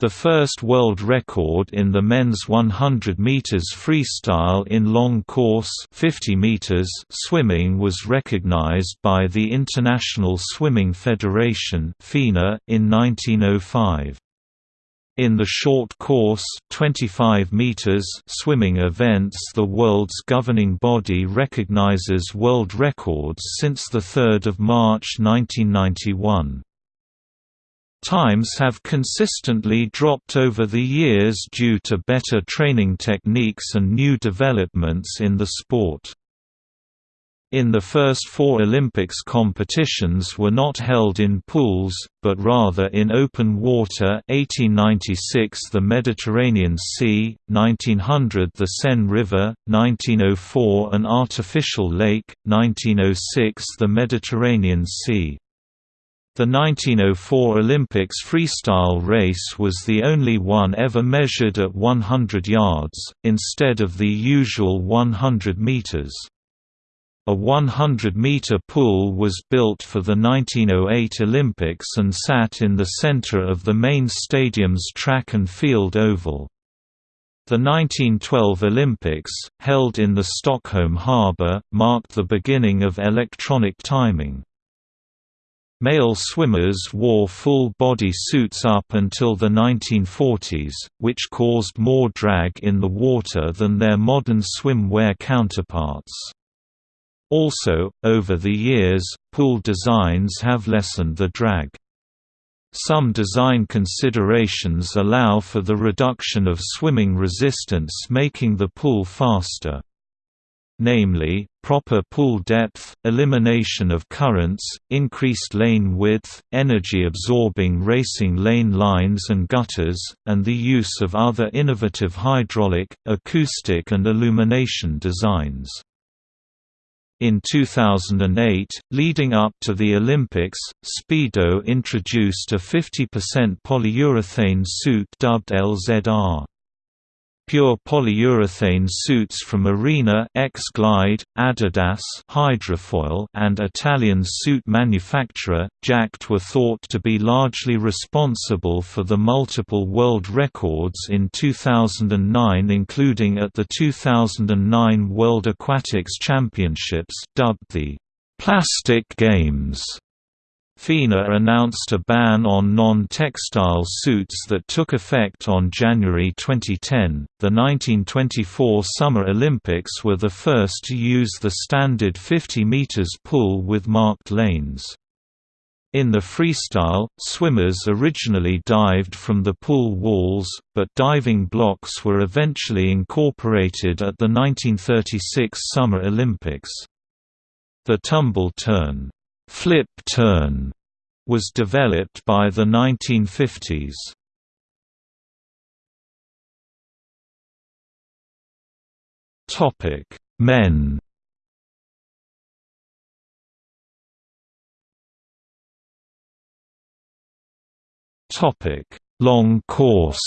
The first world record in the men's 100 meters freestyle in long course 50 meters swimming was recognized by the International Swimming Federation (FINA) in 1905. In the short course 25 meters swimming events the world's governing body recognizes world records since 3 March 1991. Times have consistently dropped over the years due to better training techniques and new developments in the sport. In the first four Olympics competitions were not held in pools, but rather in open water 1896 the Mediterranean Sea, 1900 the Seine River, 1904 an artificial lake, 1906 the Mediterranean Sea. The 1904 Olympics freestyle race was the only one ever measured at 100 yards, instead of the usual 100 meters. A 100-meter pool was built for the 1908 Olympics and sat in the center of the main stadium's track and field oval. The 1912 Olympics, held in the Stockholm harbour, marked the beginning of electronic timing. Male swimmers wore full-body suits up until the 1940s, which caused more drag in the water than their modern swimwear counterparts. Also, over the years, pool designs have lessened the drag. Some design considerations allow for the reduction of swimming resistance making the pool faster namely, proper pool depth, elimination of currents, increased lane width, energy-absorbing racing lane lines and gutters, and the use of other innovative hydraulic, acoustic and illumination designs. In 2008, leading up to the Olympics, Speedo introduced a 50% polyurethane suit dubbed LZR. Pure polyurethane suits from Arena X-Glide, Adidas Hydrofoil and Italian suit manufacturer, Jaked were thought to be largely responsible for the multiple world records in 2009 including at the 2009 World Aquatics Championships dubbed the «Plastic Games» FINA announced a ban on non-textile suits that took effect on January 2010. The 1924 Summer Olympics were the first to use the standard 50 meters pool with marked lanes. In the freestyle, swimmers originally dived from the pool walls, but diving blocks were eventually incorporated at the 1936 Summer Olympics. The tumble turn Flip turn was developed by the 1950s. Topic: Men. Topic: Long course.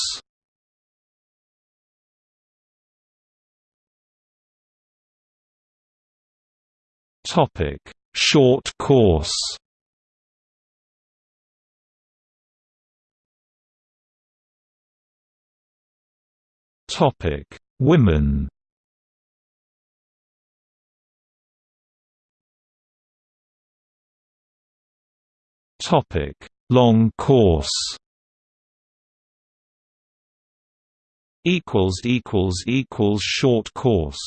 Topic: Short course Topic: Women. Topic: Long course. Equals equals equals short course.